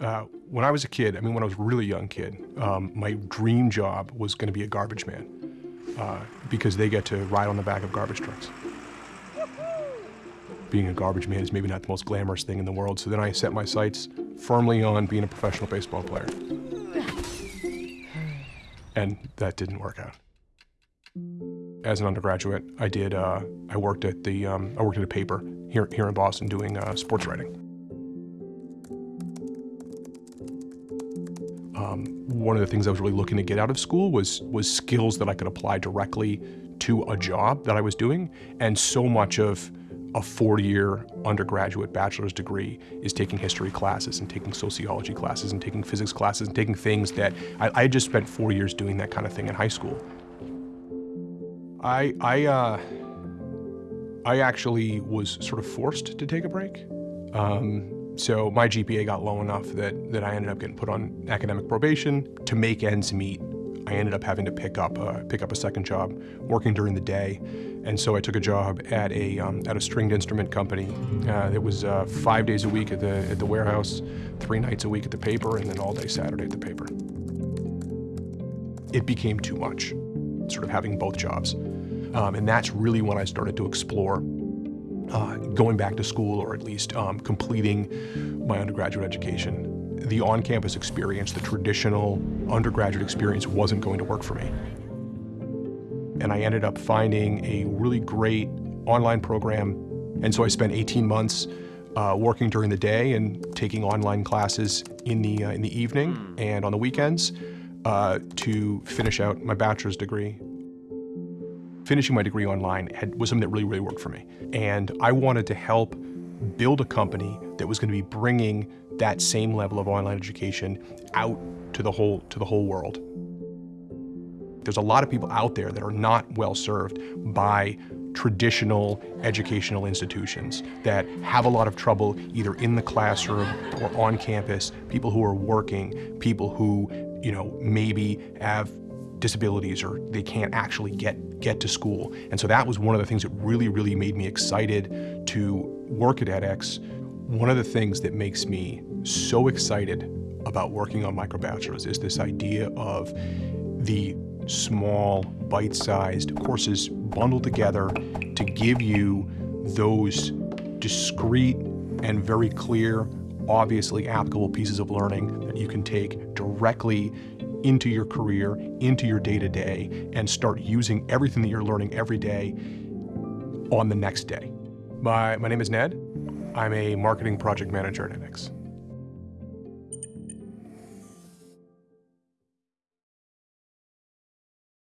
Uh, when I was a kid, I mean, when I was a really young kid, um, my dream job was going to be a garbage man uh, because they get to ride on the back of garbage trucks. Being a garbage man is maybe not the most glamorous thing in the world, so then I set my sights firmly on being a professional baseball player. And that didn't work out. As an undergraduate, I did. Uh, I worked at the. Um, I worked at a paper here here in Boston doing uh, sports writing. Um, one of the things I was really looking to get out of school was was skills that I could apply directly to a job that I was doing, and so much of a four-year undergraduate bachelor's degree is taking history classes and taking sociology classes and taking physics classes and taking things that I, I just spent four years doing that kind of thing in high school. I I uh, I actually was sort of forced to take a break. Um, so my GPA got low enough that, that I ended up getting put on academic probation to make ends meet. I ended up having to pick up uh, pick up a second job, working during the day, and so I took a job at a um, at a stringed instrument company. Uh, it was uh, five days a week at the at the warehouse, three nights a week at the paper, and then all day Saturday at the paper. It became too much, sort of having both jobs, um, and that's really when I started to explore uh, going back to school or at least um, completing my undergraduate education. The on-campus experience, the traditional undergraduate experience wasn't going to work for me. And I ended up finding a really great online program. And so I spent 18 months uh, working during the day and taking online classes in the, uh, in the evening and on the weekends uh, to finish out my bachelor's degree finishing my degree online had, was something that really, really worked for me. And I wanted to help build a company that was going to be bringing that same level of online education out to the whole, to the whole world. There's a lot of people out there that are not well served by traditional educational institutions that have a lot of trouble either in the classroom or on campus, people who are working, people who, you know, maybe have disabilities or they can't actually get, get to school. And so that was one of the things that really, really made me excited to work at edX. One of the things that makes me so excited about working on microbachelors is this idea of the small, bite-sized courses bundled together to give you those discrete and very clear, obviously applicable pieces of learning that you can take directly into your career, into your day-to-day, and start using everything that you're learning every day on the next day. My, my name is Ned. I'm a marketing project manager at edX.